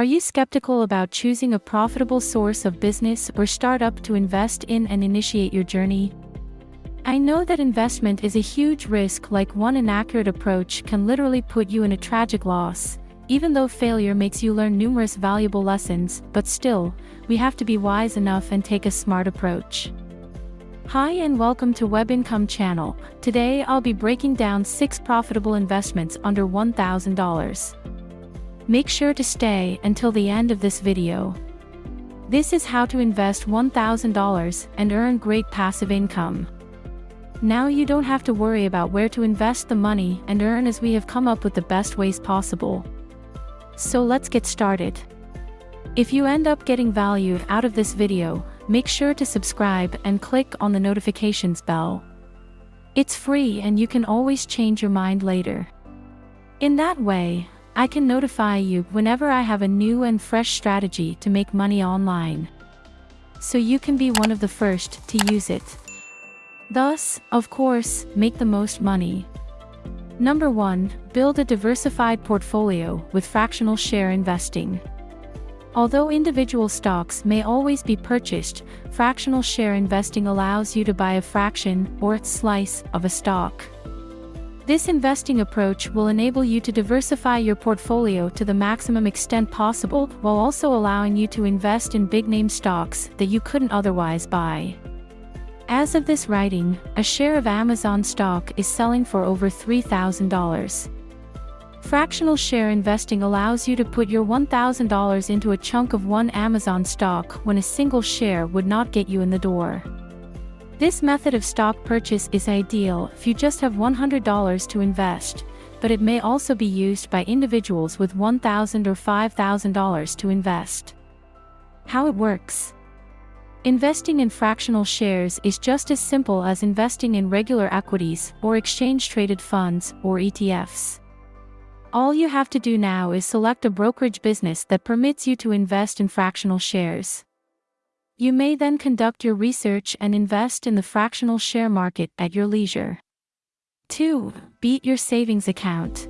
Are you skeptical about choosing a profitable source of business or startup to invest in and initiate your journey? I know that investment is a huge risk like one inaccurate approach can literally put you in a tragic loss, even though failure makes you learn numerous valuable lessons, but still, we have to be wise enough and take a smart approach. Hi and welcome to Web Income channel. Today I'll be breaking down 6 profitable investments under $1,000. Make sure to stay until the end of this video. This is how to invest $1,000 and earn great passive income. Now you don't have to worry about where to invest the money and earn as we have come up with the best ways possible. So let's get started. If you end up getting value out of this video, make sure to subscribe and click on the notifications bell. It's free and you can always change your mind later. In that way, I can notify you whenever I have a new and fresh strategy to make money online. So you can be one of the first to use it. Thus, of course, make the most money. Number 1. Build a diversified portfolio with fractional share investing. Although individual stocks may always be purchased, fractional share investing allows you to buy a fraction, or slice, of a stock. This investing approach will enable you to diversify your portfolio to the maximum extent possible while also allowing you to invest in big-name stocks that you couldn't otherwise buy. As of this writing, a share of Amazon stock is selling for over $3,000. Fractional share investing allows you to put your $1,000 into a chunk of one Amazon stock when a single share would not get you in the door. This method of stock purchase is ideal if you just have $100 to invest, but it may also be used by individuals with $1,000 or $5,000 to invest. How it works. Investing in fractional shares is just as simple as investing in regular equities or exchange-traded funds or ETFs. All you have to do now is select a brokerage business that permits you to invest in fractional shares. You may then conduct your research and invest in the fractional share market at your leisure. 2. Beat your savings account.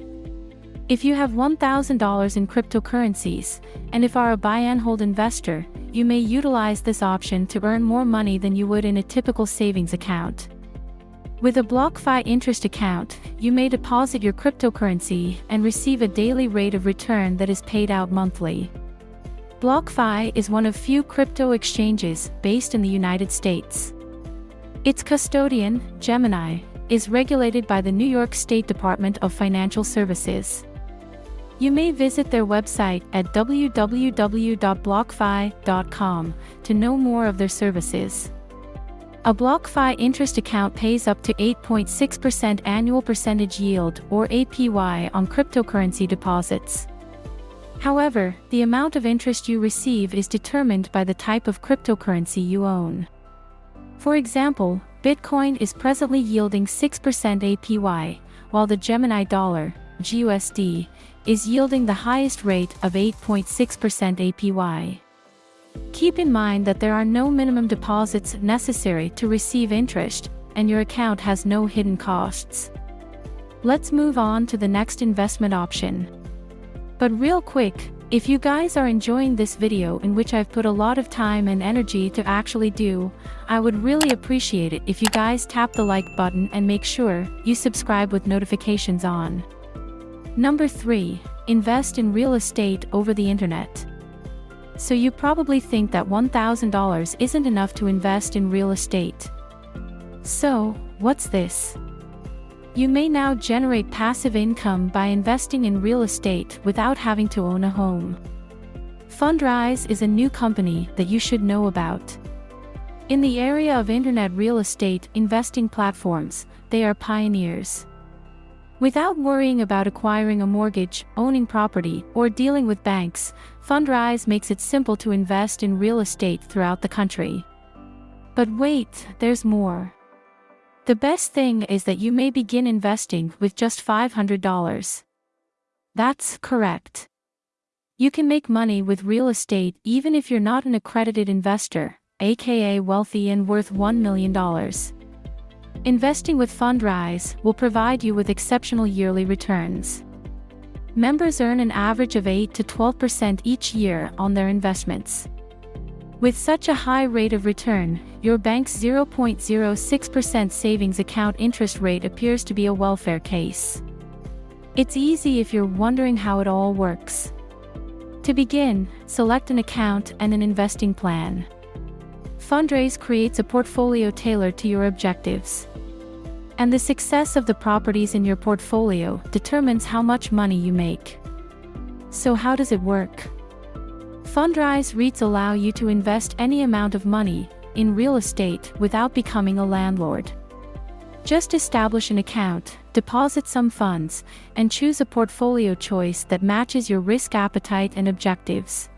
If you have $1,000 in cryptocurrencies, and if are a buy and hold investor, you may utilize this option to earn more money than you would in a typical savings account. With a BlockFi interest account, you may deposit your cryptocurrency and receive a daily rate of return that is paid out monthly. BlockFi is one of few crypto exchanges based in the United States. Its custodian, Gemini, is regulated by the New York State Department of Financial Services. You may visit their website at www.blockfi.com to know more of their services. A BlockFi interest account pays up to 8.6% annual percentage yield or APY on cryptocurrency deposits. However, the amount of interest you receive is determined by the type of cryptocurrency you own. For example, Bitcoin is presently yielding 6% APY, while the Gemini dollar, GUSD, is yielding the highest rate of 8.6% APY. Keep in mind that there are no minimum deposits necessary to receive interest, and your account has no hidden costs. Let's move on to the next investment option. But real quick, if you guys are enjoying this video in which I've put a lot of time and energy to actually do, I would really appreciate it if you guys tap the like button and make sure you subscribe with notifications on. Number 3. Invest in real estate over the internet. So you probably think that $1,000 isn't enough to invest in real estate. So, what's this? You may now generate passive income by investing in real estate without having to own a home. Fundrise is a new company that you should know about. In the area of internet real estate investing platforms, they are pioneers. Without worrying about acquiring a mortgage, owning property, or dealing with banks, Fundrise makes it simple to invest in real estate throughout the country. But wait, there's more. The best thing is that you may begin investing with just $500. That's correct. You can make money with real estate even if you're not an accredited investor, aka wealthy and worth $1 million. Investing with Fundrise will provide you with exceptional yearly returns. Members earn an average of 8 to 12% each year on their investments. With such a high rate of return, your bank's 0.06% savings account interest rate appears to be a welfare case. It's easy if you're wondering how it all works. To begin, select an account and an investing plan. Fundrise creates a portfolio tailored to your objectives. And the success of the properties in your portfolio determines how much money you make. So how does it work? Fundrise REITs allow you to invest any amount of money in real estate without becoming a landlord. Just establish an account, deposit some funds, and choose a portfolio choice that matches your risk appetite and objectives.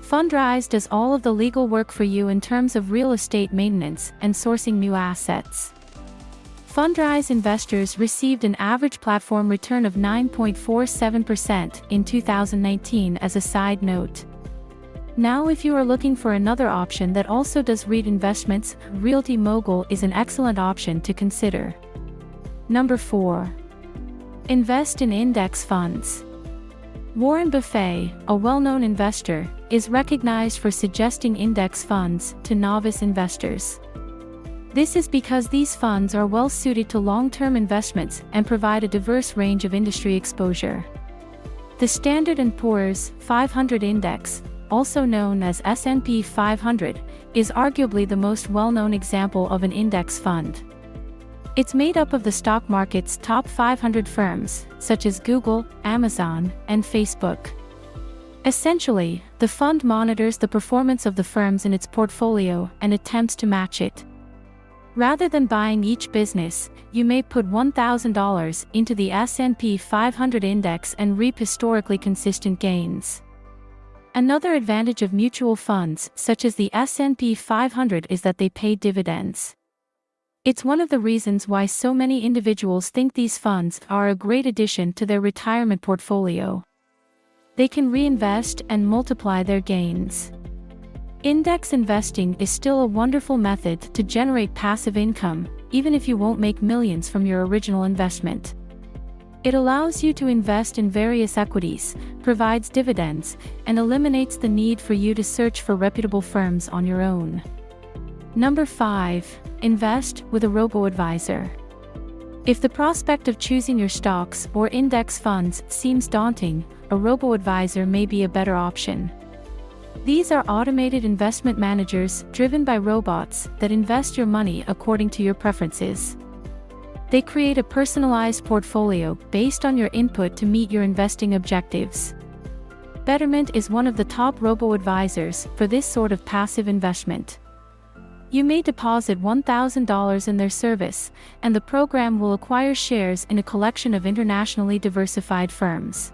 Fundrise does all of the legal work for you in terms of real estate maintenance and sourcing new assets. Fundrise investors received an average platform return of 9.47% in 2019 as a side note. Now if you are looking for another option that also does REIT investments, Realty Mogul is an excellent option to consider. Number 4. Invest in index funds. Warren Buffett, a well-known investor, is recognized for suggesting index funds to novice investors. This is because these funds are well suited to long-term investments and provide a diverse range of industry exposure. The Standard & Poor's 500 Index, also known as S&P 500, is arguably the most well-known example of an index fund. It's made up of the stock market's top 500 firms, such as Google, Amazon, and Facebook. Essentially, the fund monitors the performance of the firms in its portfolio and attempts to match it. Rather than buying each business, you may put $1,000 into the S&P 500 index and reap historically consistent gains. Another advantage of mutual funds, such as the S&P 500 is that they pay dividends. It's one of the reasons why so many individuals think these funds are a great addition to their retirement portfolio. They can reinvest and multiply their gains. Index investing is still a wonderful method to generate passive income, even if you won't make millions from your original investment. It allows you to invest in various equities, provides dividends, and eliminates the need for you to search for reputable firms on your own. Number 5. Invest with a robo-advisor. If the prospect of choosing your stocks or index funds seems daunting, a robo-advisor may be a better option. These are automated investment managers driven by robots that invest your money according to your preferences. They create a personalized portfolio based on your input to meet your investing objectives. Betterment is one of the top robo-advisors for this sort of passive investment. You may deposit $1,000 in their service, and the program will acquire shares in a collection of internationally diversified firms.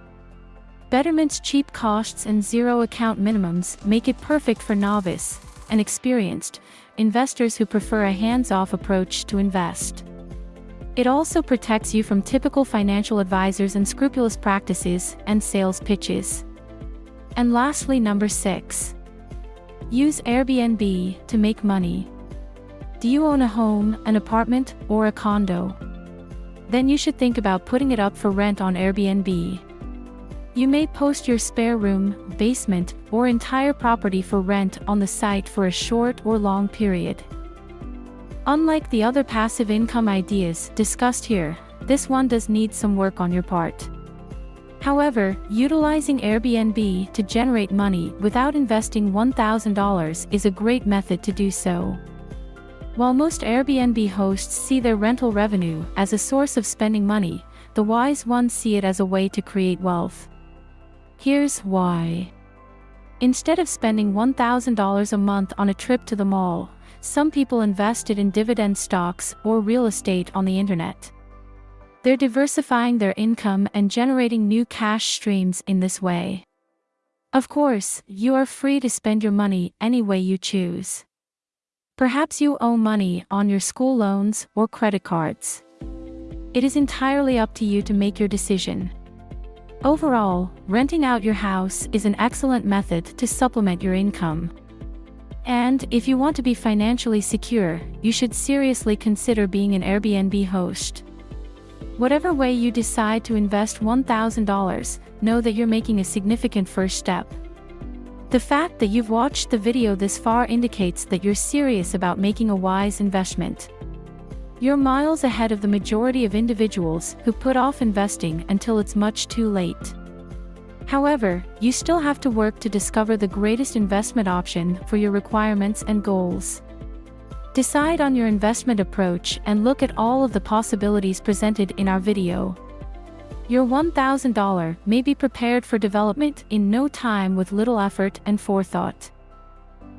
Betterment's cheap costs and zero account minimums make it perfect for novice and experienced investors who prefer a hands-off approach to invest. It also protects you from typical financial advisors' and scrupulous practices and sales pitches. And lastly number 6. Use Airbnb to make money. Do you own a home, an apartment, or a condo? Then you should think about putting it up for rent on Airbnb. You may post your spare room, basement, or entire property for rent on the site for a short or long period. Unlike the other passive income ideas discussed here, this one does need some work on your part. However, utilizing Airbnb to generate money without investing $1,000 is a great method to do so. While most Airbnb hosts see their rental revenue as a source of spending money, the wise ones see it as a way to create wealth. Here's why. Instead of spending $1,000 a month on a trip to the mall, some people invested in dividend stocks or real estate on the internet. They're diversifying their income and generating new cash streams in this way. Of course, you are free to spend your money any way you choose. Perhaps you owe money on your school loans or credit cards. It is entirely up to you to make your decision. Overall, renting out your house is an excellent method to supplement your income. And, if you want to be financially secure, you should seriously consider being an Airbnb host. Whatever way you decide to invest $1,000, know that you're making a significant first step. The fact that you've watched the video this far indicates that you're serious about making a wise investment. You're miles ahead of the majority of individuals who put off investing until it's much too late. However, you still have to work to discover the greatest investment option for your requirements and goals. Decide on your investment approach and look at all of the possibilities presented in our video. Your $1,000 may be prepared for development in no time with little effort and forethought.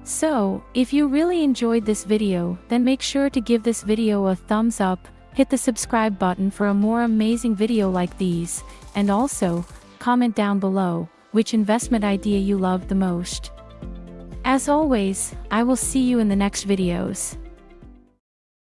So, if you really enjoyed this video, then make sure to give this video a thumbs up, hit the subscribe button for a more amazing video like these, and also, comment down below, which investment idea you love the most. As always, I will see you in the next videos.